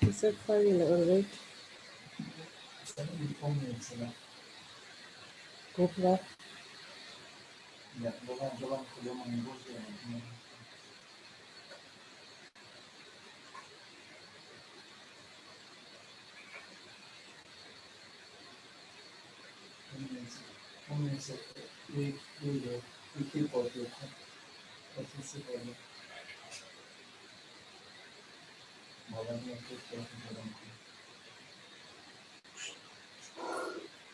It's a funny little rig. Go for that. Yeah, go back, go back to the one Come on, it's a big, big, big, big, big, big, big, big, big, big, big,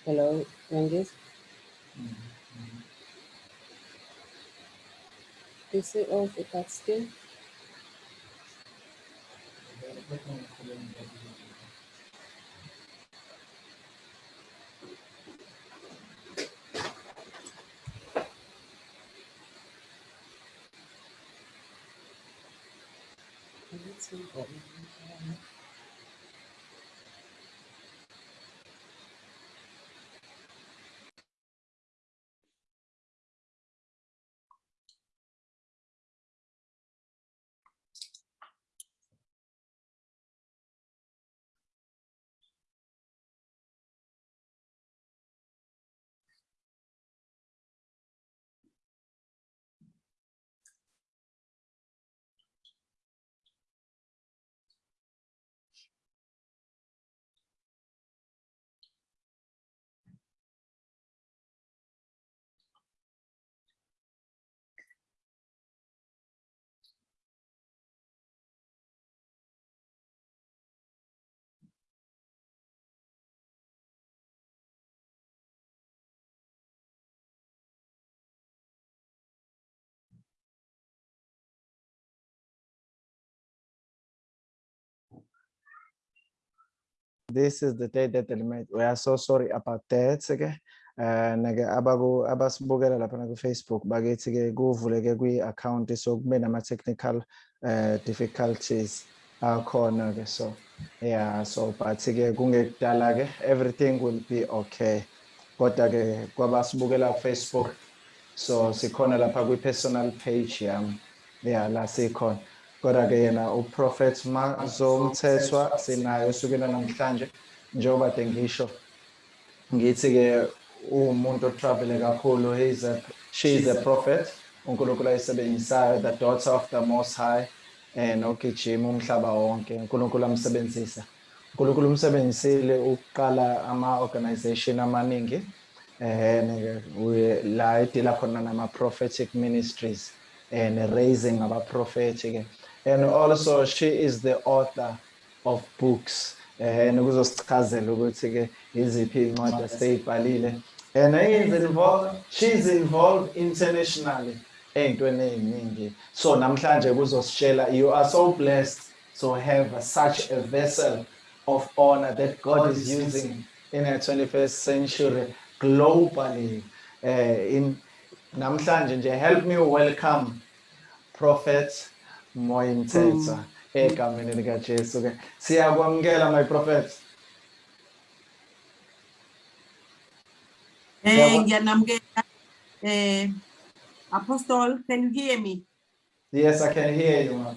Hello, Rangis. Mm -hmm. Is it all the cat skin? and it's important. This is the day that they made. We are so sorry about that. Okay. Uh, nake abaku abasibukela lapha na ku-Facebook bakithi ke kuvuleke kwi-account so kube nama-technical uh, difficulties akhona ke so yeah so but ke kungekudala ke everything will be okay kodwa ke kwabasibukela ku-Facebook so sikhona lapha kwi-personal page yami yeah la sikhona kodwa ke yena uProfet Mazomthethwa sinayo sukela namhlanje njengoba de ngisho ngithi ke umuntu otravele kakhulu. He's a she is a prophet uNkulunkulu ayisebenzisayo the daughter of the most high and ogijima umhlaba wonke. uNkulunkulu amsebenzisa. uNkulunkulu umsebenzisile ukuqala ama organization amaningi eh la idila khona nama prophetic ministries and raising aba prophetic and also she is the author of books. Eh nokuzosichazela ukuthi ke iziphi incwadi aseyibhalile and is involved she's involved internationally. Ey'ntweni ey'ningi so namhlanje kuzositshela you are so blessed to have such a vessel of honor that God is using in the 21st century globally. Uh, in namhlanje nje help me welcome prophet Moyimthetha egameni lika Jesu. Ke siyakwamukela my prophet. Eh, ngiyanamukela. Eh, Apostle, can you hear me? yes I can hear you ma'am.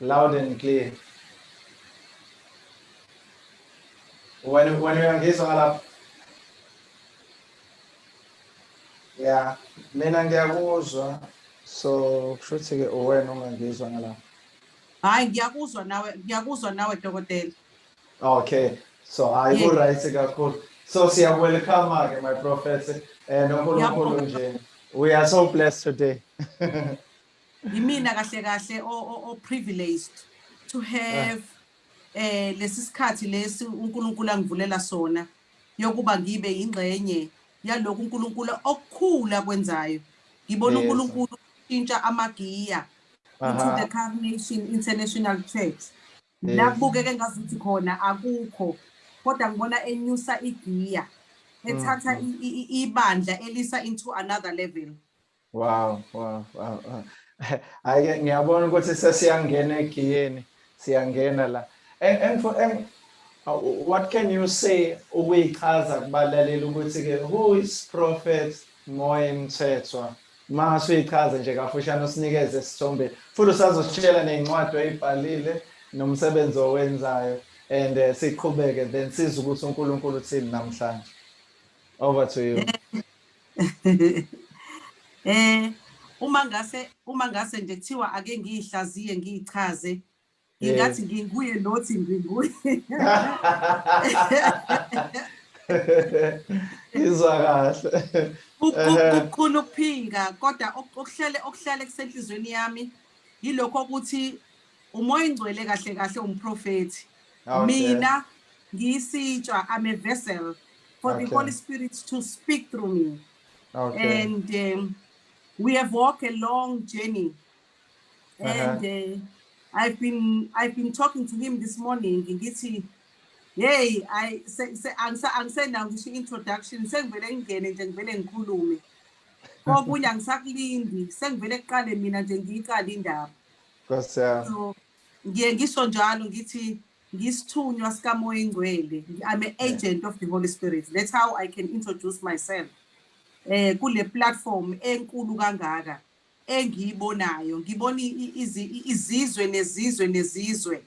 loud and clear. When when uyangizwa ngalapha yeah. Mina ngiyakuzwa so kusho ukuthi ke uwena ungangizwa ngalapha Hayi, ngiyakuzwa nawe, ngiyakuzwa nawe dokotela. Okay, so I will right kakhulu. So siya welcome ke my prophet and uNkulunkulu nje. We are so blessed today. Yimina kahle kahle o o- o privileged to have eh lesi sikhathi lesi uNkulunkulu angivulela sona yokuba ngibe ingxenye yalokhu uNkulunkulu okukhula kwenzayo. Ngibona uNkulunkulu ushintsha amagiya into Aha. the Carnation International Church. Yes. La kubukeke ngazuthi khona akukho kodwa ngibona enyusa igiya ethatha i- i- i- ibandla elisa into another level. Wow, wow, wow. wow. Ake ngiyabona ukuthi sesiyangena egiyeni, siyangena la. And and for and uh, what can you say ukuyichaza kubalaleli ukuthi ke who is prophet Moyimthethwa? Mase uyichaze nje kafushane usinikeze isithombe. Futhi usazositshela nezincwadi oyibhalile nomsebenzi owenzayo and eh, siqhubeke then sizwe ukuthi uNkulunkulu uthini namhlanje. Over to you. Eh uma ngase uma ngase nje kuthiwa ake ngiyihlaziye ngiyichaze ngingathi nginguye nothi nginguye. izwa kahle Ehhe. kukhulu ukuphika kodwa ok- okuhlele okuhlale kusenhlizweni yami yilokho ukuthi umoya ingcwele kahle kahle umprofeti Okay. mina ngiyisitshwa i'm a vessel for the Okay. holy spirit to speak through me okay and um, we have walked a long journey and uh, i've been i've been talking to him this morning ngithi hey i se- se- angisa- angisenawo ngisho i-introduction sengivele ngingene nje ngivele ngikhulume. Kokunye angisakulindi sengivele kuqale mina nje ngiyiqale indaba. So ngiye ngisho njalo ngithi ngisithunywa sikamoya ingcwele i'm an agent of the holy spirit. That's how i can introduce myself. Eh kule platform enkulu kangaka engiyibonayo. Ngibona izizwe nezizwe nezizwe.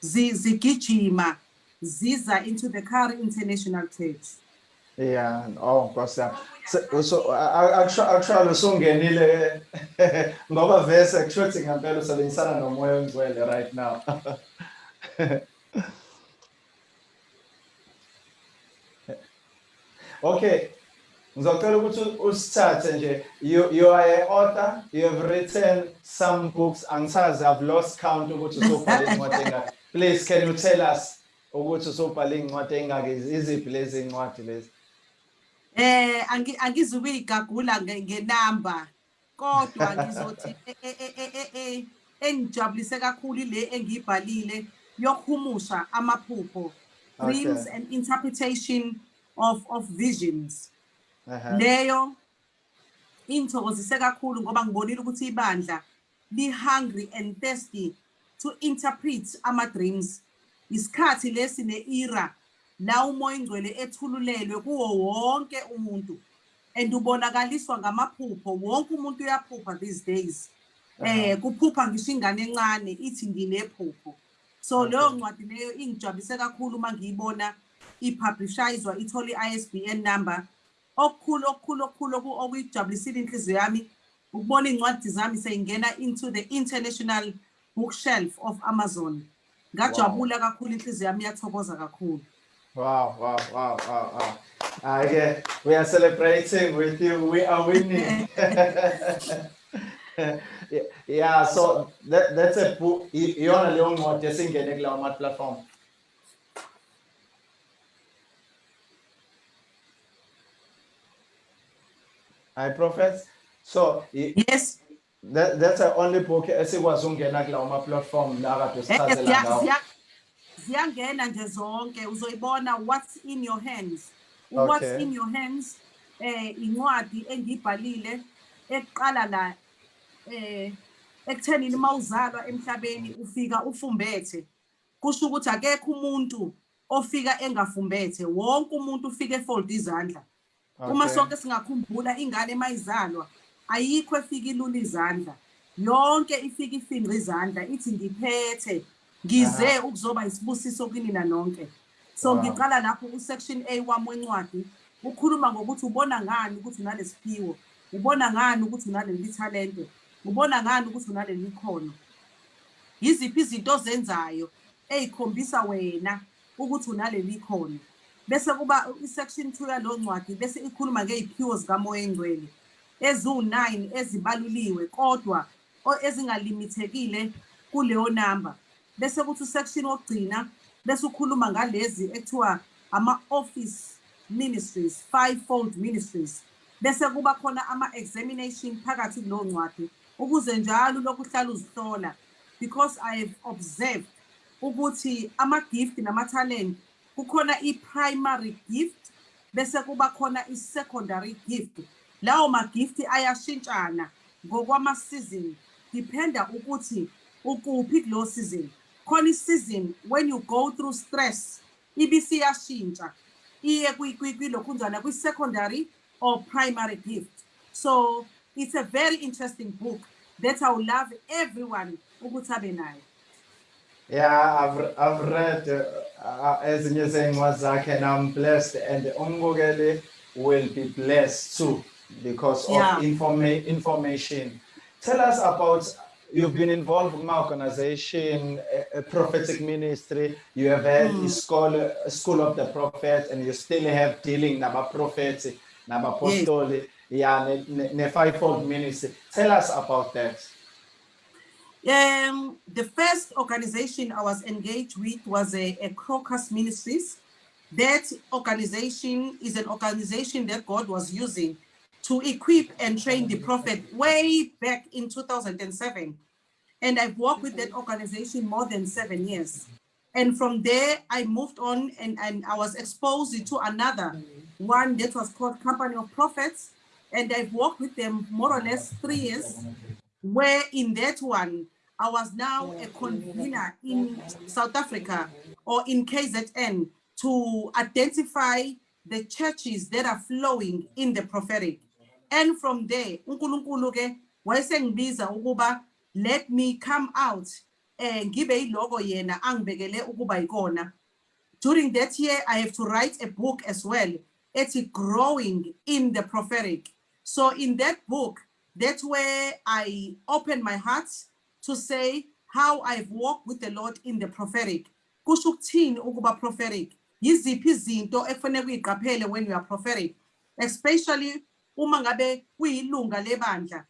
Zi- zigijima. Ziza into the Kari International Church Yeah, oh Nkosi yami. Se- So actually eh, usungenile ngoba vese kusho ukuthi ngempela usebenzisana nomoya ongcwele right now. Okay. Ngizocela ukuthi usithathe nje you you are a author you have written some books angisazi I've lost count ukuthi usubhale incwadi please can you tell us ukuthi usubhale incwadi engaki iziphi lezi incwadi lezi? Eh angi- angizukuyigagula nge- ngenamba kodwa ngizothi e- e- e- engijabulise kakhulu ile engiyibhalile yokuhumusha amaphupho dreams and interpretation of of visions. Leyo inthokozise kakhulu ngoba ngibonile ukuthi ibandla li hungry and thirsty to interpret ama dreams isikhathi lesi ne-era la umoya ingcwele ethululelwe kuwo wonke umuntu and ubonakaliswa ngamaphupho. Wonke umuntu uyaphupha these days. Eh kuphupha ngisho ingane encane ithi nginephupho. So Okay. leyo ncwadi leyo ingijabulise kakhulu uma ngiyibona ipublishizwa ithole i-ISBN number. Okukhulu okukhulu okukhulu oku- okuyijabulisile inhliziyo yami ukubona iy'ncwadi zami seyingena into the international bookshelf of amazon. Ngajabula kakhulu inhliziyo yami iyathokoza kakhulu Wow, wow, wow, wow, wow. Okay, we are celebrating with you. We are winning. Yeah, yeah, so that, that's a Iyona leyo ncwadi esingene kulawo ma platform. Hi prophets. So yes that, that's the only book. Esikwazi ukungena kulawo ma platform la kade eh, usichazela ziya- ngawo. ziya- ziyangena nje zonke. Uzoyibona what's in your hands? What's Okay. in your hands? Eh incwadi engiyibhalile eqala la eh ekuthenini mawuzalwa emhlabeni ufika ufumbethe. Kusho ukuthi akekho umuntu ofika engafumbethe. Wonke umuntu ufika efold izandla. Uma sonke singakhumbula ingane mayizalwa ayikho efika ilula izandla. Yonke ifika ifinqa izandla ithi ngiphethe ngize ukuzoba isibusiso kini na nonke so Wow. ngiqala lapho ku-section a wami wencwadi ukhuluma ngokuthi ubona ngani ukuthi unalesiphiwo ubona ngani ukuthi unaleli talente ubona ngani ukuthi unaleli khono yiziphi izinto ozenzayo eyikhombisa wena ukuthi unaleli khono bese kuba isection 2 yalo ncwadi bese ikhuluma ngey'phiwo zikamoya engcwele. Eziwu-9 ezibaluliwe kodwa ezingalimithekile kuleyo namba bese kuthi usection wokugcina bese ukhuluma ngalezi ekuthiwa ama-office ministries fivefold ministries. Bese kuba khona ama-examination phakathi kuleyo ncwadi ukuze njalo lokhu uhlala uzihlola because i have observed ukuthi ama-gift nama-talent kukhona i-primary gift bese kuba khona i-secondary gift. Lawo ma-gift ayashintshana ngokwama-season dependa ukuthi ukuphi kuleyo season. Khona i-season when you go through stress ibisiyashintsha iye kwi- kwi- kwilokhunjana kwi-secondary or primary gift. So it's a very interesting book that i would love everyone ukuthi abe nayo. Yeah, I've, I've read uh, uh, ezinye zey'ncwadi zakhe and I'm blessed and umbukeli will be blessed too because Yeah. of informa- information. Tell us about, you've been involved in my organization, a, a prophetic ministry, you have had a school, a school of the prophet and you still have dealing naba prophets, naba apostoli, yeah, ne, ne, ne fivefold ministry. Tell us about that. Um, the first organization I was engaged with was a, a Crocus Ministries. That organization is an organization that God was using to equip and train the prophet way back in 2007. And I've worked with that organization more than seven years. And from there, I moved on and, and I was exposed to another one that was called Company of Prophets. And I've worked with them more or less three years where in that one, I was now a convener in South Africa or in KZN to identify the churches that are flowing in the prophetic. And from there, uNkulunkulu ke wayesengibiza ukuba let me come out eh, and give a logo yena angibekele ukuba ikona. During that year, I have to write a book as well. It's growing in the prophetic. So in that book, that's where I open my heart to say how I've walked with the Lord in the prophetic. Kusho ukuthini ukuba prophetic? Yiziphi izinto ekufanele uyiqaphele when you are prophetic? Especially uma ngabe kuyilunga lebandla.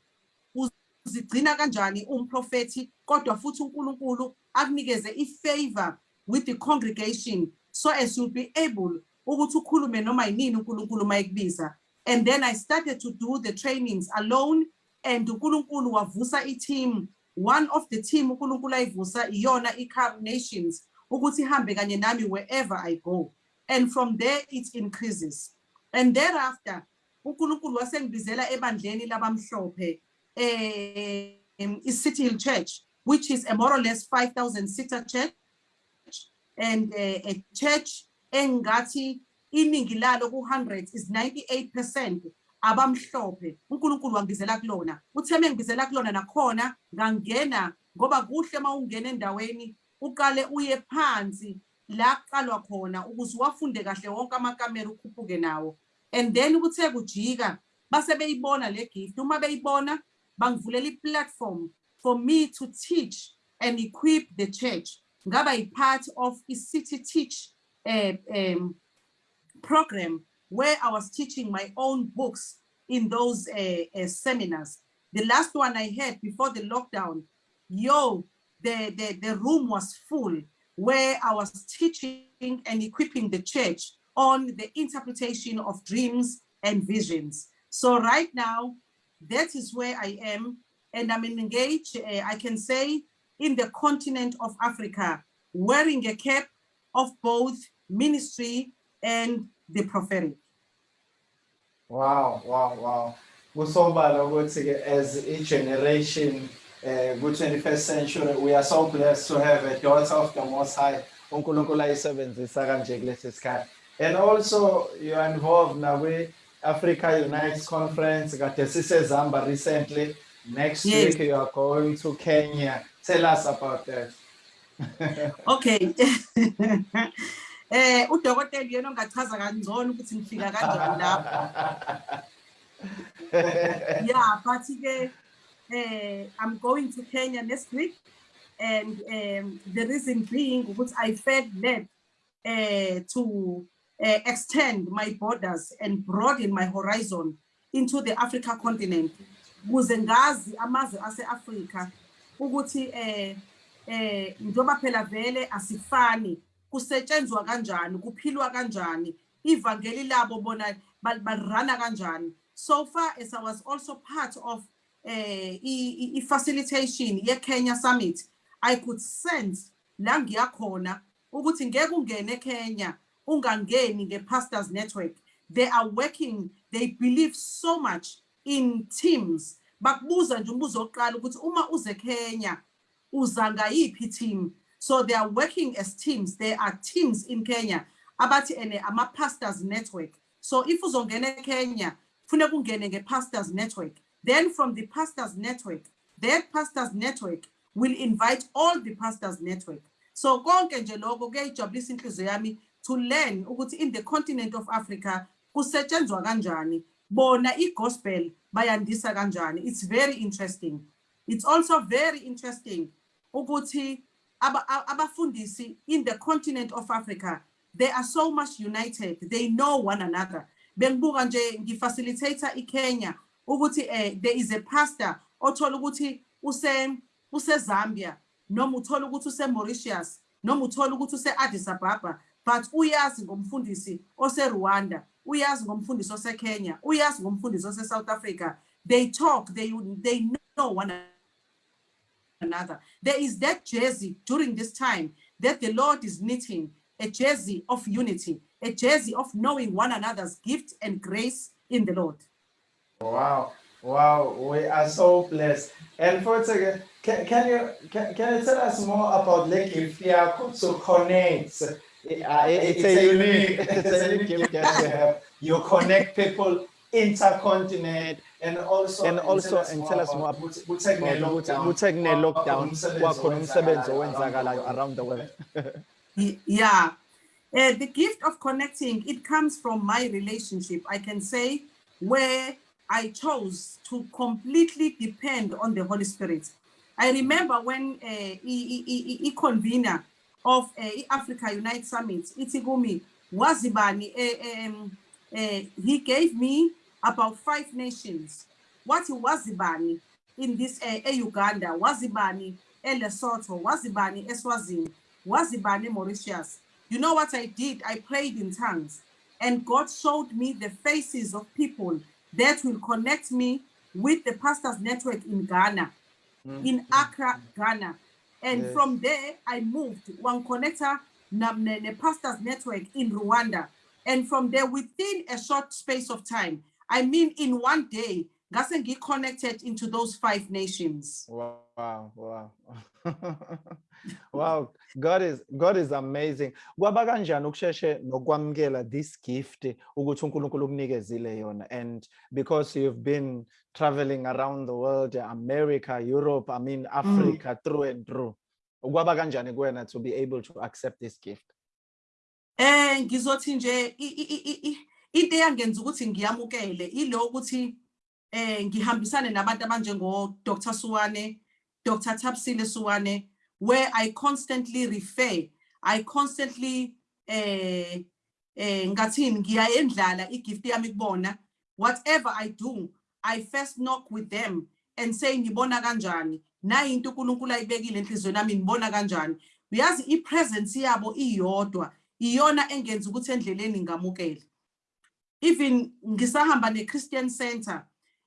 Uzigcina kanjani umprofeti kodwa futhi uNkulunkulu akunikeze ifavor with the congregation so as you'll be able ukuthi ukhulume noma yinini uNkulunkulu mayekubiza. And then I started to do the trainings alone and uNkulunkulu wavusa i-team one of the team uNkulunkulu ayivusa iyona i-Carib Nations ukuthi ihambe kanye nami wherever I go and from there it increases and thereafter uNkulunkulu wasengibizela ebandleni labamhlophe eh i-City Hill Church which is a more or less 5000 seater church and uh, a church engathi iningi lalo ku-100 is 98% abamhlophe. uNkulunkulu wangibizela kulona. Uthe mengibizela kulona nakhona ngangena ngoba kuhle mawungena endaweni uqale uye phansi la qalwa khona ukuze wafunde kahle wonke amakamera ukhuphuke nawo. And then kuthe kujika base beyibona le gift. Uma beyibona bangivulela i-platform for me to teach and equip the church. Ngaba yi-part of i-city teach uh, um, program where I was teaching my own books in those uh, uh, seminars. The last one I had before the lockdown, yo, the, the, the room was full where I was teaching and equipping the church on the interpretation of dreams and visions. So right now, that is where I am and I'm engaged, uh, I can say, in the continent of Africa, wearing a cap of both ministry and the prophetic. Wow, wow, wow. Kusobala ukuthi as a generation uh, ku-21st century we are so blessed to have a daughter of the Most High uNkulunkulu. And also you are involved now with Africa Unites Conference kade sisezamba recently. Next Yes. week you are going to Kenya. Tell us about that. Okay. Eh udokotela yena ongachaza kangcono ukuthi ngifika kanjani lapho. Yeah, but ke eh I'm going to Kenya next week and um, the reason being ukuthi I felt led uh, to uh, extend my borders and broaden my horizon into the Africa continent. Kuze ngazi amazwe ase-Afrika ukuthi eh eh njoba phela vele asifani kusetshenzwa kanjani kuphilwa kanjani ivangeli labo bona ba- barana kanjani so far as i was also part of eh i- i i- facilitation ye Kenya summit i could sense la ngiyakhona ukuthi ngeke ungene eKenya ungangeni nge-pastors network. They are working they believe so much in teams. Bakubuza nje umbuzo wokuqala ukuthi uma uze Kenya uza ngayiphi team? So they are working as teams. There are teams in Kenya. Abathi ene ama pastors network. So if uzongena eKenya funeka ungene nge-pastors network. Then from the pastors network that pastors network will invite all the pastors network. So konke nje lokho kuyayijabulisa inhliziyo yami to learn ukuthi in the continent of Africa kusetshenzwa kanjani. Bona igospel bayandisa kanjani. It's very interesting. It's also very interesting ukuthi abafundisi in the continent of Africa they are so much united. They know one another. Bengibuka nje ngifacilitator iKenya ukuthi eh there is a pastor othola ukuthi use Zambia. noma uthola ukuthi use Mauritius noma uthola ukuthi use Addis Ababa but uyazi ngomfundisi ose Rwanda uyazi ngomfundisi ose Kenya uyazi ngomfundisi ose South Africa they talk they they know one another. There is that jersey during this time that the Lord is knitting a jersey of unity, a jersey of knowing one another's gift and grace in the Lord. Wow, wow, we are so blessed. And for a second, can, can you can, can you tell us more about the gift yakho to connect? Uh, it's a unique- it's a unique gift that we have. You connect people intercontinent and also And also, and tell us more about ukuthi kuthe kune-lockdown, kuthe kune-lockdown kwakhona kwakhona umsebenzi owenzakalayo owenzakalayo around the world Yeah. Uh, the gift of connecting, it comes from my relationship, I can say, where I chose to completely depend on the Holy Spirit. I remember when uh, a convener of uh, Africa Unite Summit, Itigumi Wazibani, eh, um, eh, he gave me about five nations. What Wazibani in this uh, Uganda, Wazibani, Lesotho, Wazibani, Eswazini, Wazibani, Mauritius. You know what I did? I prayed in tongues, and God showed me the faces of people that will connect me with the pastors network in Ghana, in Accra, Ghana. And Yes. from there, I moved one connector, the pastors network in Rwanda. And from there, within a short space of time, I mean, in one day, Gasengi connected into those five nations. wow wow. Wow. God is god is amazing. Kwaba kanjani ukusheshe nokwamukela this gift ukuthi uNkulunkulu ukunikezile yona? And because you've been traveling around the world america europe i mean africa through and through kwaba kanjani kuwena to be able to accept this gift? Eh ngizothi nje into eyangenza ukuthi ngiyamukele ilo ukuthi eh ngihambisane nabantu abanjengo Dr Suwane, Dr Tapsile Suwane where I constantly refer, I constantly eh eh ngathini ngiyayendlala igift yami kubona. Whatever I do I first knock with them and say ngibona kanjani? Nayi into uNkulunkulu ayibekile enhlizweni yami ngibona kanjani? Uyazi ipresence yabo iyodwa iyona engenza ukuthi endleleni ngamukele. Even ngisahamba ne-Christian Center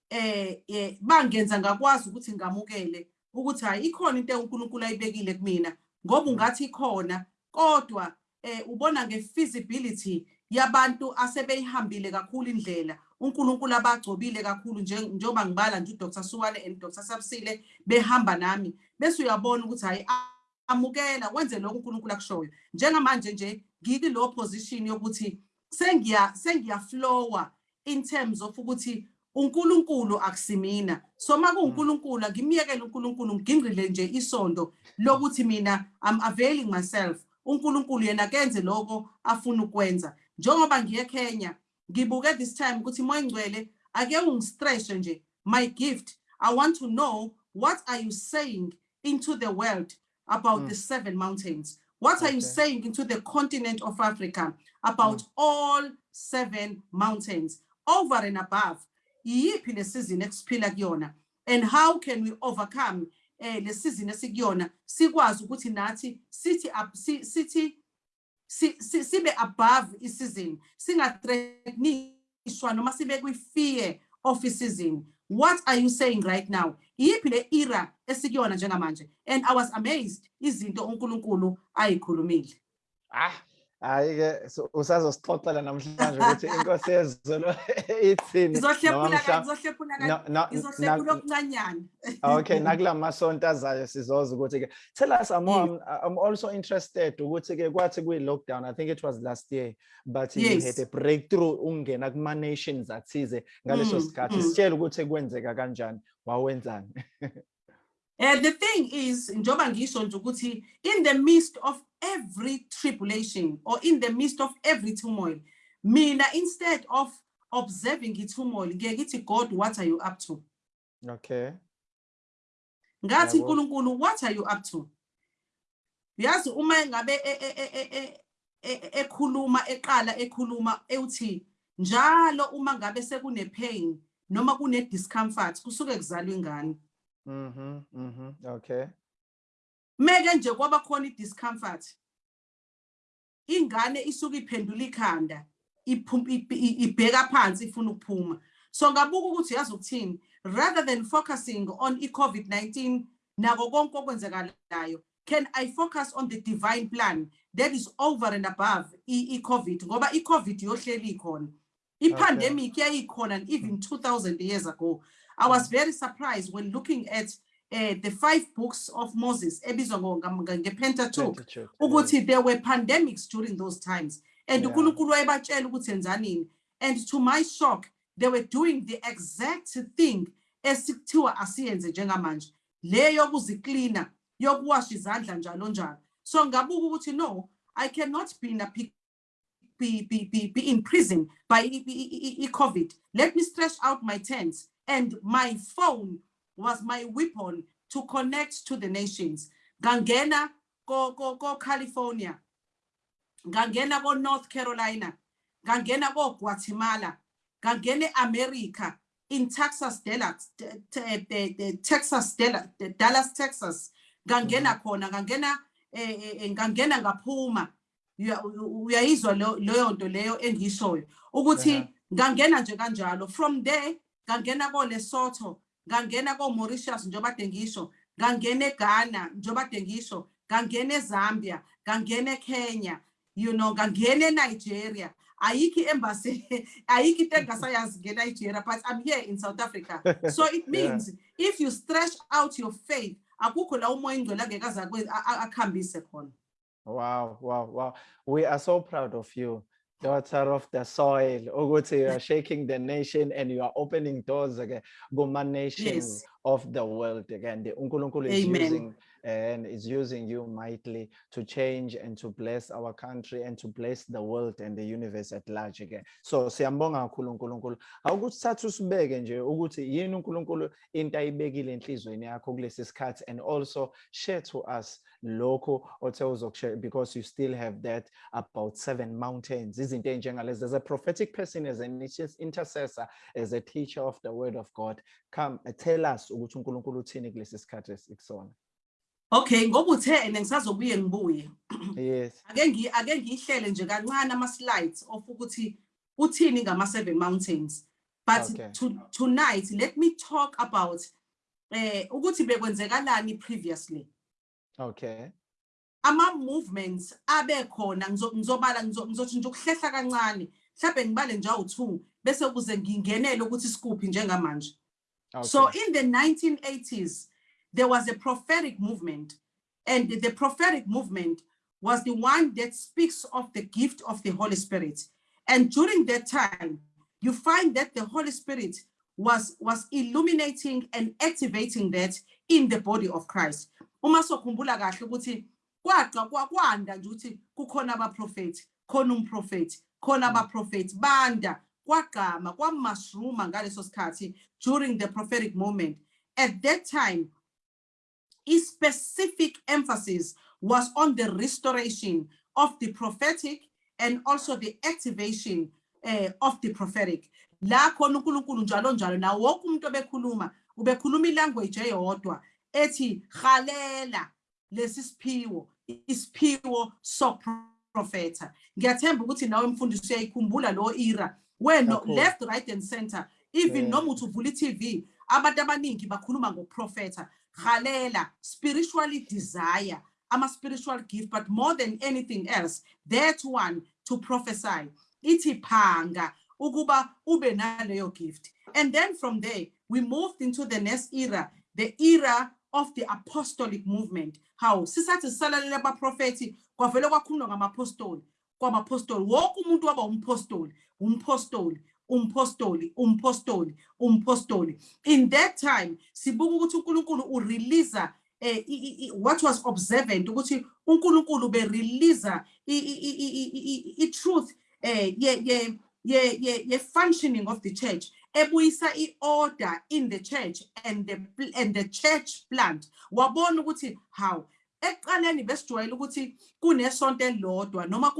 eh eh bangenza ngakwazi ukuthi ngamukele ukuthi hayi ikhona into uNkulunkulu ayibekile kumina ngoba ungathi ikhona. Kodwa eh ubona ngefeasibility yabantu asebeyihambile kakhulu indlela. uNkulunkulu abagcobile kakhulu nje- njengoba ngibala nje uDr Suwane and Dr Sabsile behamba nami. Bese uyabona ukuthi hayi amukela wenze lokho uNkulunkulu akushoyo. Njengamanje nje ngikilo position yokuthi sengiya sengiya flowa in terms of ukuthi uNkulunkulu akusimina. So makuuNkulunkulu mm. ngimiyekele uNkulunkulu ngingqile nje isondo lokuthi mina I'm availing myself. uNkulunkulu yena kenze lokho afuna ukwenza. Njengoba ngiye Kenya ngibuke this time ukuthi moyingcwele ake ungistress nje my gift. I want to know what are you saying into the world about mm. the seven mountains? What are you saying into the continent of africa about mm. all seven mountains? Over and above iyiphi le season esiphila kuyona? And how can we overcome eh le season esikuyona? Sikwazi ukuthi nathi sithi sithi si- si- sibe above isizini singathreatenishwa noma sibe kwi-fear of isizini what are you saying right now? Iyiphi le era esikuyona njengamanje? And i was amazed izinto unkulunkulu ayikhulumile. Ah hayi ke so- usazosixoxela namhlanje ukuthi inkosi yezulu ithini noma ngizohlephula mhla- ngizohlephula no- no- ngizohlephula na- okuncanyana okay nakula masonto azayo sizoza ukuthi ke tell us I'm, Yes. I'm, I'm also interested ukuthi ke kwathi kwi lockdown. I think it was last year but you Yes. had a breakthrough ungena kuma nations athize ngaleso Mm, sikhathi mm. sitshela ukuthi kwenzeka kanjani wawenzani And the thing is, njoba ngisho nje ukuthi in the midst of every tribulation or in the midst of every turmoil, mina instead of observing the turmoil, ngiye ngithi God, what are you up to? Okay. Ngathi uNkulunkulu, what are you up to? Yazi uma ngabe e- e- e- e- e- e- ekhuluma eqala ekhuluma ewuthi njalo uma ngabe sekune pain noma kune discomfort kusuke kuzalwa ingane. Mm-hmm. Mm-hmm. Okay. Meke nje kwaba khona i-discomfort. Ingane isuke iphendula ikhanda, ibheka phansi ifuna ukuphuma. So ngabuka ukuthi yazi ukuthini, rather than focusing on i-COVID-19 nako konke okwenzekalayo, can I focus on the divine plan that is over and above i-COVID ngoba i-COVID yohleli ikhona. I-pandemic yayikhona even 2000 years ago. I was very surprised when looking at uh, the five books of Moses ebizwa ngo- ngam- nge- nge-Pentateuch Pentateuch, ukuthi there were pandemics during those times and Yeah. uNkulunkulu wayebatshela ukuthi and to my shock they were doing the exact thing esikuthiwa asiyenze njengamanje le yokuziklina yokuwasha izandla njalo njalo so ngabuka ukuthi no i cannot be in a pic- be, be, be, be in prison by i- i- i- COVID. Let me stretch out my tents. And my phone was my weapon to connect to the nations. Gangena go go go California. Gangena go North Carolina. Gangena go Guatemala. Gangene America in Texas, Dallas, t- t- the- the Texas, Dallas, Texas. Gangena khona, gangena eh, eh, eh, uya- u- uyayizwa leyo nto leyo engishoyo ukuthi Aha. ngangena nje kanjalo from there ngangena ko Lesotho ngangena ko Mauritius njengoba kade ngisho ngangena eGhana njengoba kade ngisho ngangena eZambia ngangena eKenya you know ngangena eNigeria ayikho embassy ayikho into engasayazi ngeNigeria but I'm here in South Africa so it Yeah. means if you stretch out your faith akukho la umoya ingcwele angeke akwe- a- a- akuhambise khona Wow, wow, wow. We are so proud of you, daughter of the soil. Oh, Ukuthi you are shaking the nation and you are opening doors again. Goma nations Yes. of the world again. The uNkulunkulu is Amen. using and is using you mightily to change and to bless our country and to bless the world and the universe at large again. So siyambonga kakhulu uNkulunkulu. Awukuthi thathu sibeke nje ukuthi yini uNkulunkulu into ayibekile enhlizweni yakho kulesi sikhathi and also share to us lokho othe uzokushare because you still have that about seven mountains izinto ey'njengalezi as a prophetic person as an intercessor as a teacher of the word of god come tell us ukuthi unkulunkulu uthini kulesi sikhathi esikusona Okay ngoba uthene ngisazobuye ngibuye. Yes. Ake ngi ake ngihlele nje kancane ama slides of ukuthi uthini ngama seven mountains. But Okay. to, tonight let me talk about eh ukuthi bekwenzekalani previously. Okay. Ama movements abekhona ngizo- ngizobala ngizo- ngizothi nje ukuhlehla kancane mhlawumbe ngibale nje awu2 bese kuze ngingenele ukuthi sikuphi njengamanje. So okay. in the 1980s, there was a prophetic movement, and the prophetic movement was the one that speaks of the gift of the Holy Spirit. And during that time, you find that the Holy Spirit was, was illuminating and activating that in the body of Christ. Uma sokhumbula kahle ukuthi kwaqa kwa- kwanda nje ukuthi kukhona abaprofeti, khona umprofeti, khona hmm. abaprofeti banda kwagqama kwamushruma ngaleso sikhathi during the prophetic moment. At that time, a specific emphasis was on the restoration of the prophetic and also the activation eh, of the prophetic. La khona uNkulunkulu njalo njalo nawo wonke umuntu obekhuluma ubekhuluma ilanguage eyodwa ethi halela lesi siphiwo isiphiwo soprofeta. Ngiyathemba ukuthi nawe mfundisi uyayikhumbula lo era Kakhulu. left right and center even Yeah. noma uthi uvula i-TV abantu abaningi bakhuluma ngoprofeta halela spiritually desire I'm a spiritual gift but more than anything else that one to prophesy. Ithi phanga ukuba ube gift. And then from there we moved into the next era the era of the apostolic movement. How sisathi sisalalele abaprofethi kwavele kwakhulunywa ngamapostoli kwamapostoli wonke umuntu waba umpostoli umpostoli umpostoli umpostoli umpostoli in that time sibuka ukuthi uNkulunkulu urelease eh i- i- i- what was observant ukuthi uNkulunkulu berelease i truth eh ye ye ye ye ye functioning of the church ebuyisa iorder in the church and the pl- and the church plant. Wabona ukuthi how? Ekuqaleni besijwayele ukuthi kunesonto noma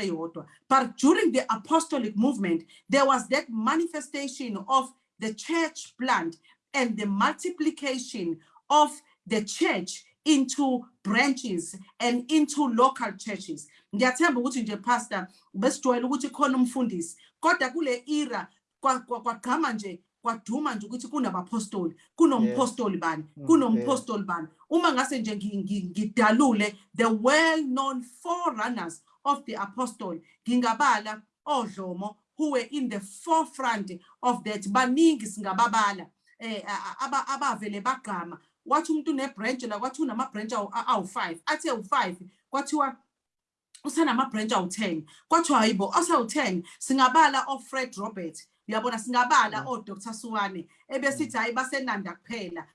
eyodwa but during the apostolic movement there was that manifestation of the church plant and the multiplication of the church into branches and into local churches. Ngiyathemba ukuthi nje pastor besijwayele ukuthi khona umfundisi kodwa kule era kwa- kwa- kwagqama nje kwaduma nje ukuthi kunabapostoli kunompostoli bani Mm, kunompostoli bani. Uma ngase nje ngi- ngi- ngidalule the well known forerunners of the apostle ngingabala odlomo who were in the forefront of that baningi singababala eh a- a- aba- abavele bagqama. Wathi umuntu nebranch la kwathi unama-branch awu- a- awu-five athe u-five kwathiwa usenama-branch awu-10 kwathiwa hayibo asawu-10 singabala ofred robert. Uyabona singabala odr suwane ebesithi hhayi basenanda kuphela.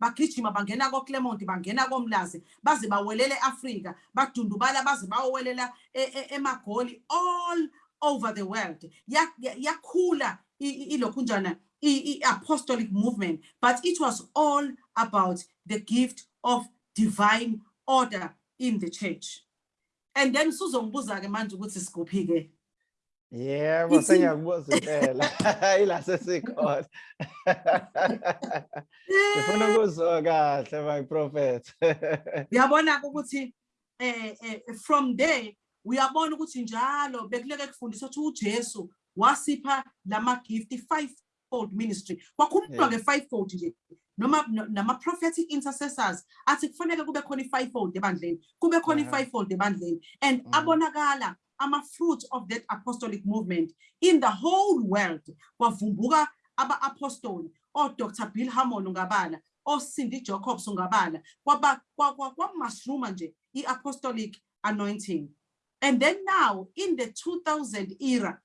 Bagijima bangena koclermont bangena komlazi baze bawelele e-afrika badundubala baze bayowelela e- e- emagoli all over the world. Ya- ya- yakhula i- i- ilokhunjana i- i-apostolic movement but it was all about the gift of divine order in the church. And then suzongibuza-ke manje ukuthi sikuphi-ke Yebo Ithi- sengiyakubuza impela ila sesikhona. Ngifuna ukuzwa kahle my prophet. uyabona ukuthi eh eh, from there uyabona ukuthi njalo bekuleke kufundiswa ukuthi uJesu wasipha lama gift fivefold ministry kwakhulunywa Yeah. ke fivefold nje noma no- nama prophetic intercessors. Athi kufanele kube khona i-fivefold ebandleni. Kube khona i-fivefold ebandleni. And Mhm. abonakala ama fruit of that apostolic movement. In the whole world kwavumbuka aba-apostoli o-dr bill hammond ungabala ocindy jacobs ungabala kwaba kwa- kwa- kwamushruma nje i-apostolic anointing. And then now in the 2000 era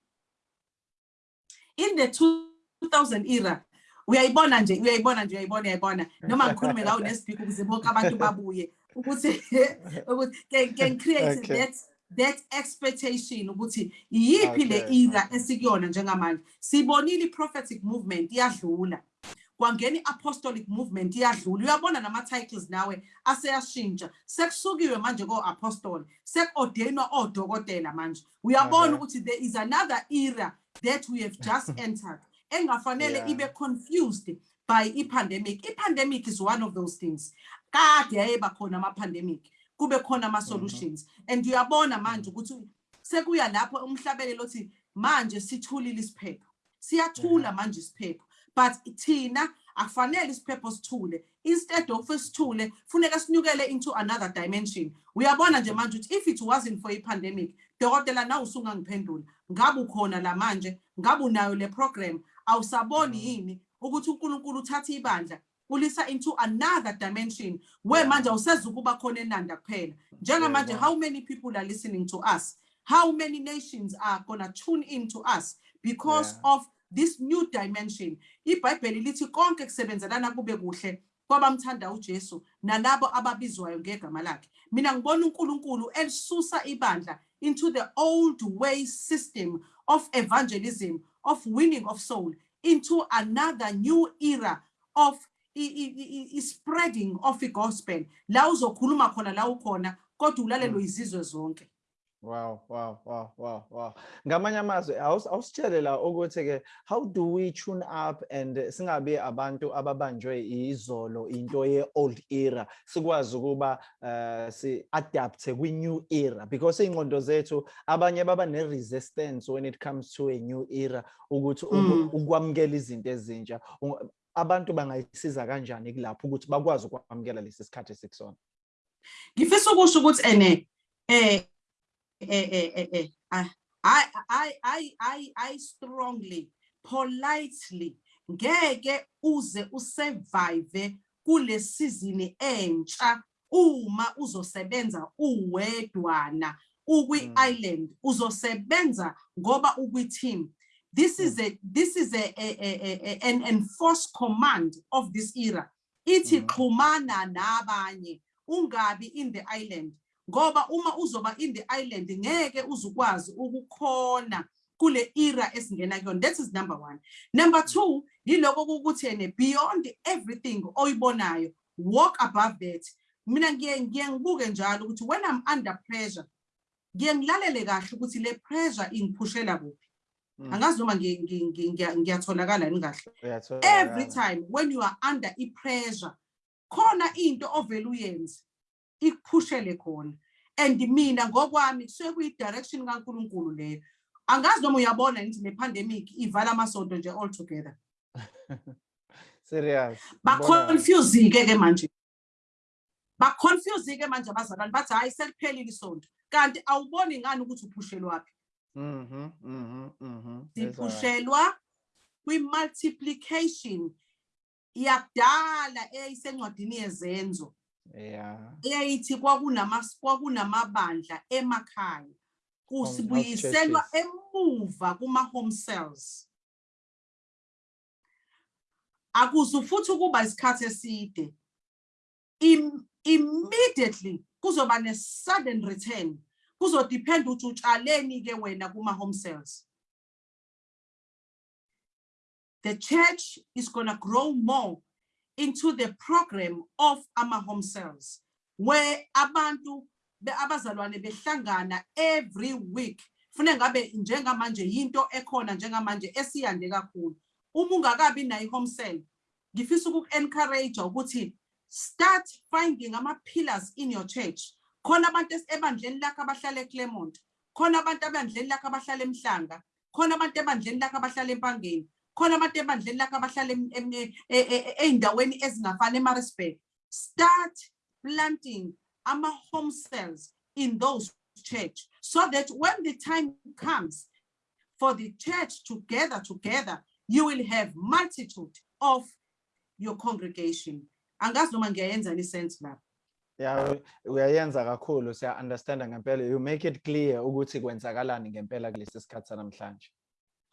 in the 2000 era uyayibona nje uyayibona nje uyayibona uyayibona. Noma ngikhulume ngawo nespeak ukuze bonke abantu babuye ukuthi ukuthi can, create Okay. that that expectation ukuthi yiphi le Okay, era okay. esikuyona njengamanje. Sibonile i-prophetic movement iyadlula. Kwangena i-apostolic movement iyadlula. Uyabona nama-titles nawe aseyashintsha. Sekusukiwe manje ko-apostoli. Sekuordainwa odokotela manje. Uyabona Aha. ukuthi there is another era that we have just entered engafanele Yeah. ibe confused by i-pandemic. I-pandemic is one of those things. Kade yayeba khona ama-pandemic kube khona ama-solutions. And uyabona manje ukuthi sekuya lapho umhlabelelo othi manje sithulile isiphepho. Siyathula manje isiphepho. But thina akufanele isiphepho sithule. Instead of sithule funeka sinyukele into another dimension. Uyabona nje manje ukuthi if it wasn't for i-pandemic dokotela nawe usungangiphendula. Ngabe ukhona la manje ngabe unayo le program. Awusaboni mm. yini ukuthi uNkulunkulu uthatha ibandla ulisa into another dimension where manje awusezukuba khona enanda kuphela. Njengamanje how many people are listening to us? How many nations are gonna tune in to us because Yeah. of this new dimension? Ibhayibheli lithi konke kusebenzelana kube kuhle kwabamthanda uJesu nalabo ababizwayo ngegama lakhe. Mina ngibona uNkulunkulu elisusa ibandla into the old way system of evangelism of winning of soul into another new era of spreading of the gospel. La uzokhuluma khona la ukhona kodwa ulalelwe mm. izizwe zonke Wow, wow, wow, wow, wow. Ngamanye amazwi awus- awusitshele la ukuthi ke how do we tune up and eh, singabe abantu ababanjwe izolo into ye old era sikwazi ukuba eh, si adapt kwi new era because ingqondo zethu abanye baba ne resistance when it comes to a new era ukuthi uku- Mm. ukwamukela izinto ezintsha Unga- abantu bangayisiza kanjani kulapho ukuthi bakwazi ukwamukela lesi sikhathi esikusona ngifisa ukusho ukuthi ene eh eh eh eh eh I I I I I I strongly politely ngeke uze usurvive kule season entsha uma uzosebenza uwedwana ukwi Mm. island uzosebenza ngoba ukwi team this is a this is a, a, a, a- a- an enforced command of this era. Ithi Mhm. xhumana nabanye ungabi in the island. Ngoba uma uzoba in the island ngeke uzukwazi ukukhona kule era esingena kuyona. That is number one. Number two yiloko ukuthi ene beyond everything oyibonayo walk above that. Mina ngiye ngiye ngibuke njalo ukuthi when i'm under pressure ngiye ngilalele kahle ukuthi le pressure ingiphushela kuphi. Mm. angazi noma ngi- ngi- ngi- ngiya- ngiyatholakala yini kahle. Every time when you are under i-pressure khona into ovele uyenze. Ikuphushele khona and mina ngokwami kusuke kuyi-direction kankulunkulu leyo angazi noma uyabona ngithi le pandemic ivala amasonto nje all together Serious. ngibona kahle. baconfuse-ke ke manje baconfuse-ke manje abazalwane bathi hhayi seliphelile isonto kanti awuboni ngani ukuthi uphushelwaphi Mhm, mhm, mhm. Ngizwa kahle. sipushelwa kwi-multiplication yakudala eyayisencwadini yezenzo Yeah. eyayithi kwakunama- kwakunamabandla emakhaya kusibuyiselwa churches. emuva kuma-home cells akuze futhi ukuba isikhathi eside Im- immediately kuzoba ne-sudden return kuzodependa ukuthi utshaleni-ke wena kuma-home cells the church is going to grow more into the program of ama-home cells where abantu abazalwane behlangana every week. Fune ngabe njengamanje yinto ekhona njengamanje esiyande kakhulu. Uma ungakabi nayo i-home cell ngifisa ukuku-encourage ukuthi start finding ama-pillars in your church. Khona abantu ebandleni lakho abahlala eClermont. Khona abantu ebandleni lakho abahlala eMhlanga. Khona abantu ebandleni lakho abahlala eMpangeni. Khona abantu ebandleni lakho abahlala ey'ndaweni ezingafani eMaritzburg start planting ama-home cells in those church so that when the time comes for the church to gather together you will have multitude of your congregation. Angazi noma ngiyayenza ni sense lapha? Yeah, u- uyayenza kakhulu. Siya understand ngempela. You make it clear ukuthi kwenzakalani ngempela kulesi sikhathi sanamhlanje.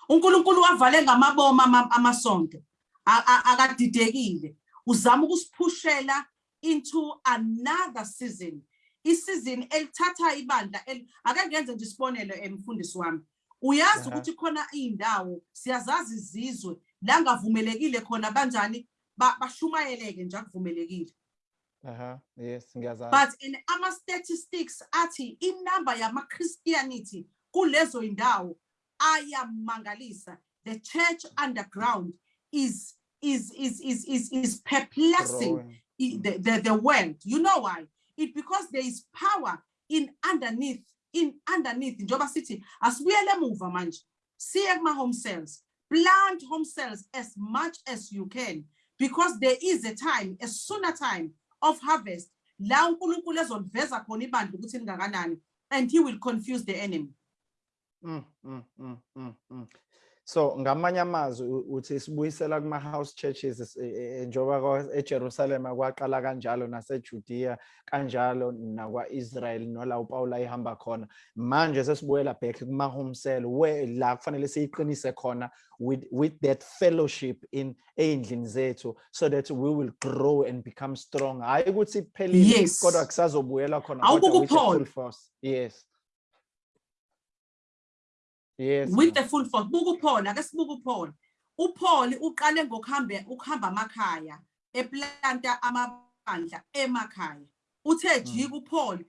uNkulunkulu wavale ngamabomo ama- amasonto akadidekile. Uzama ukusiphushela into another season isizini elithatha ibandla ake ngenze nje isibonelo emfundisi wami. Uyazi ukuthi khona iy'ndawo siyazazi izizwe la ngavumelekile khona banjani ba- bashumayeleke nje akuvumelekile. Aha, yes, ngiyazazi. but in ama-statistics athi inamba yama-christianity kulezo indawo ayamangalisa. The church underground is is is is is, is perplexing the, the, the world. You know why? It because there is power in underneath in underneath njengoba sithi asibuyele emuva manje. Siye kuma-home cells plant home cells as much as you can because there is a time a sooner time of harvest la unkulunkulu ezoliveza khona ibandla ukuthi lingakanani and he will confuse the enemy Mm, mm, mm, mm, mm. So ngamanye amazwi uthi sibuyisela kuma house churches es- e- e- e- njengoba eJerusalem kwaqala kanjalo naseJudea kanjalo nakwa-Israel nola uPaul ayihamba khona. Manje sesibuyela back kuma home cell where la kufanele siyiqinise khona with with that fellowship in ey'ndlini zethu so that we will grow and become strong. Hayi ukuthi kuphelile kodwa kusazobuyela khona with full force. Yes. Yes with the full force. Buka uPaul ake sibuka uPaul uPaul uqale ngokuhambe ukuhamba amakhaya eplanta amabandla emakhaya. Uthe jika uPaul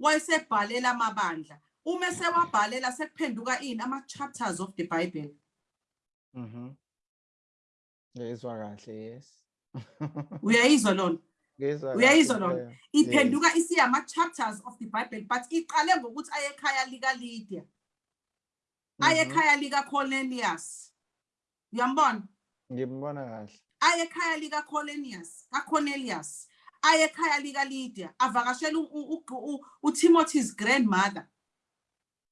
wayesebhalela amabandla. Uma sewabhalela sekuphenduka ini ama chapters of the bible. Mhm. Ngizwa kahle yes. uyayizwa lona? Uyayizwa lona? iphenduka isiyama chapters of the bible but iqale ngokuthi aye ekhaya lika Lydia aye Mhm. ekhaya lika Cornelius. Uyambona? Ngimbona kahle. aye ekhaya lika Cornelius kaCornelius. Aye ekhaya lika Lydia avakashela uTimothy's grandmother.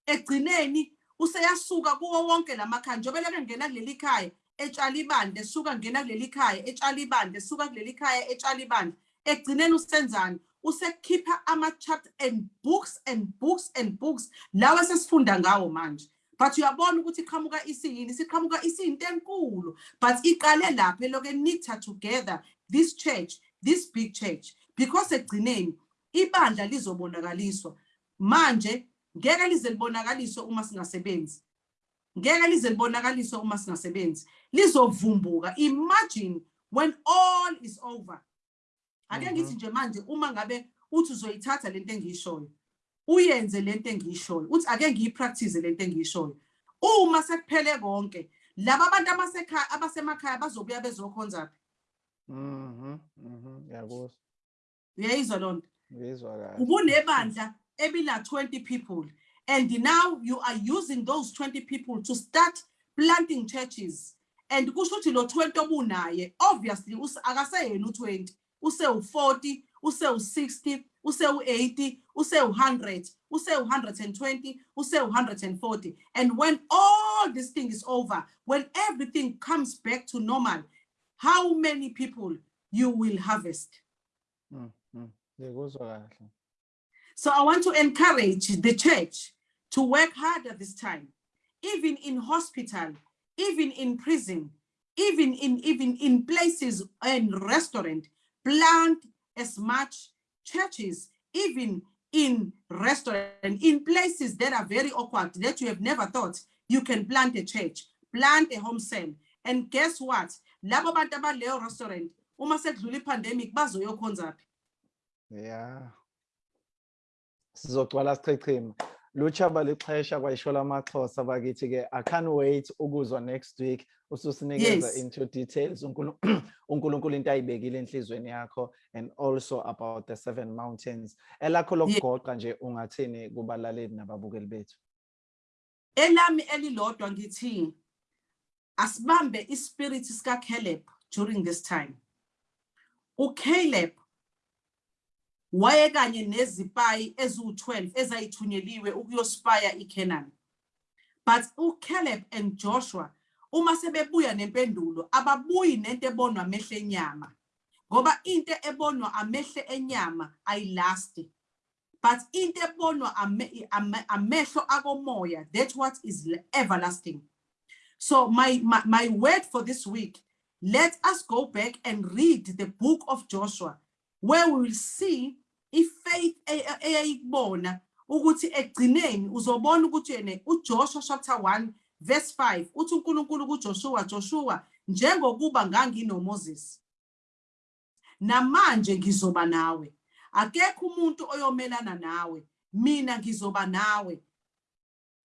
Egcineni useyasuka kuwo wonke lamakhaya njengoba leke ngena kuleli khaya etshala ibandla esuka ngena kuleli khaya etshala ibandla esuka kuleli khaya etshala ibandla. Egcineni usenzani? Usekhipha ama-chapter and books and books and books lawa sesifunda ngawo manje. But uyabona ukuthi iqhamuka isiyini? Siqhamuka isiyinto enkulu. But iqale lapha eloke knitted together this church this big church. Because egcineni ibandla lizobonakaliswa. Manje ngeke lize libonakaliswe uma singasebenzi. Ngeke lize libonakaliswe uma singasebenzi. Lizovumbuka. Imagine when all is over. Ake Mhm. ngithi nje manje uma ngabe uthi uzoyithatha lento engiyishoyo. uyenze lento engiyishoyo uthi ake ngiyipractice lento engiyishoyo. Uma sekuphele konke laba abantu abasekhaya abasemakhaya bazobuya bezokhonza phi? Mhm mhm yabona uyayizwa loo nto? Uyayizwa kahle. Ubunebandla ebila 20 people and now you are using those 20 people to start planting churches. And kusho ukuthi lo 20 obunaye obviously akaseyena u20 usewu40 usewu60 use-80, use-100, use-120, use-140. And when all this thing is over, when everything comes back to normal, how many people you will harvest? Mm-hmm. So I want to encourage the church to work harder this time, even in hospital, even in prison, even in even in places and restaurant, plant as much churches, even in restaurants, in places that are very awkward that you have never thought you can plant a church, plant a home cell. And guess what? Labo bantu abaleyo restaurant, uma sekudlula ipandemic bazoyokhonza phi? Yeah. Sizogcwala sichechima. Luchaba lixhesha kwayishola amaXhosa bakithi ke I can't wait ukuzwa next week ususinikeza Yes. into details uNkulu- uNkulunkulu into ayibekile enhlizweni yakho and also about the seven mountains. Elakho lokugoqa nje ungathini kubalaleli nababukeli bethu. elami elilodwa ngithi asibambe ispirit sika Caleb during this time uCaleb waye kanye nezipayi eziwu12 ezayithunyeliwe ukuyospaya iCanaan but uCaleb and Joshua uma sebebuya nempendulo ababuyi nento ebonwa amehlo enyama ngoba into ebonwa amehlo enyama ayilasti but into ebonwa ame- ame- amehlo akomoya that's what is everlasting. So my, my my word for this week let us go back and read the book of joshua. Where we will see ifaith e- e- eyayikubona ukuthi egcineni uzobona ukuthi yena uJoshua chapter 1 verse 5 uthi uNkulunkulu kuJoshua Joshua njengokuba nganginoMoses namanje ngizoba nawe. Akekho umuntu oyomelana nawe mina ngizoba nawe.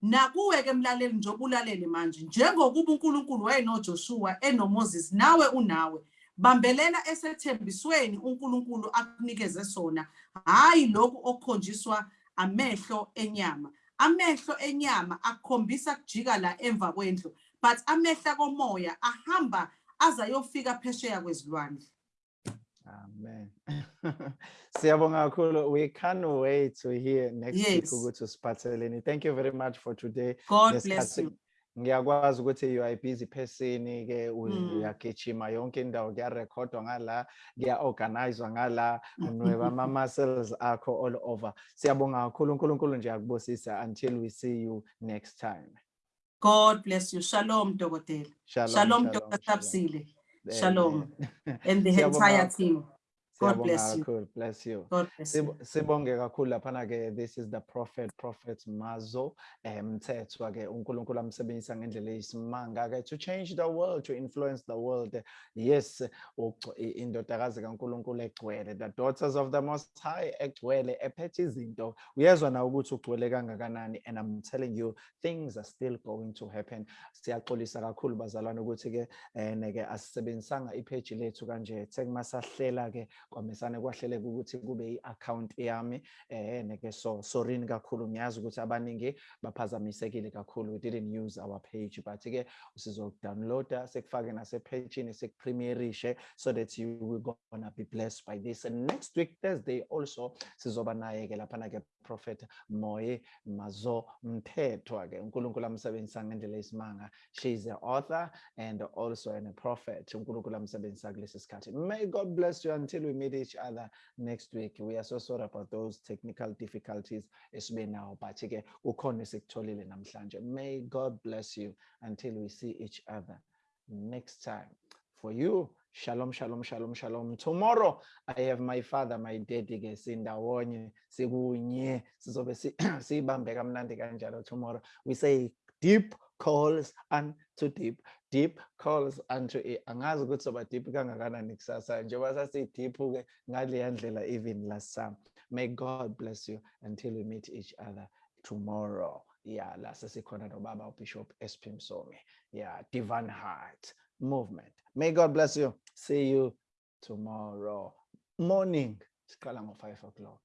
Nakuwe ke mlaleli njengoba ulalele manje njengokuba uNkulunkulu wayenoJoshua enoMoses nawe unawe. Bambelela esethembisweni uNkulunkulu akunikeze sona hayi lokhu okukhonjiswa amehlo enyama amehlo enyama akhombisa kujika la emva kwendlu but amehlo komoya ahamba azayofika phesheya kwezilwandle Amen. Siyabonga kakhulu. We can't wait to hear next week Yes. ukuthi usiphatheleni. Thank you very much for today. god bless you Ngiyakwazi ukuthi you busy person ke uyagijima yonke indawo kuyarekhodwa ngala kuya-organizwa ngala unweba ama-muscles akho all over. Siyabonga kakhulu uNkulunkulu nje akubusisa until we see you next time. god bless you shalom dokotela Shalom. shalom shalom, dr shalom. Shalom and the entire team God bless you. kakhulu. Bless you. god bless you Sib- Sibonge kakhulu laphana ke this is the prophet prophet Mazo eh Mthethwa ke uNkulunkulu amsebenzisa ngendlela eyisimanga ke to change the world to influence the world yes indodakazi kaNkulunkulu egcwele the daughters of the most high egcwele ephethe izinto uyezwa na ukuthi ugcwele kangakanani and I'm telling you things are still going to happen siyaxolisa kakhulu bazalwane ukuthi ke eh neke asisebenzisanga ipage lethu kanje sekumasahlela ke kwamesane kwahleleka ukuthi kube i-account yami eh neke so sorry kakhulu ngiyazi ukuthi abaningi baphazamisekile kakhulu. We didn't use our page but ke usizodownloada sekufake nasepagini sekupremierishe so that you will gonna be blessed by this. And next week Thursday also sizoba naye ke laphana ke prophet Moye Mazo Mthethwa ke uNkulunkulu amsebenzisa ngendlela esimanga she is an author and also a prophet. uNkulunkulu amsebenzisa kulesi sikhathi. May god bless you until we meet meet each other next week. We are so sorry about those technical difficulties esibe nawo but ke ukhona esikutholile namhlanje. May God bless you until we see each other next time. For you, shalom, shalom, shalom, shalom. Tomorrow, I have my father, my daddy ke sindawonye, sikunye, sizobe si- siyibambe kamnandi kanjalo tomorrow. We say deep calls unto deep, deep calls unto a- eh, angazi ukuthi soba deep kangakanani kusasa njengoba sasi deep ke ngaleya ndlela even last. May God bless you until we meet each other tomorrow. Yeah, la sesikhona nobaba uBishop SP Msomi. Yeah, Divine Heart Movement. May God bless you. See you tomorrow morning. Siqala ngo 5 o'clock.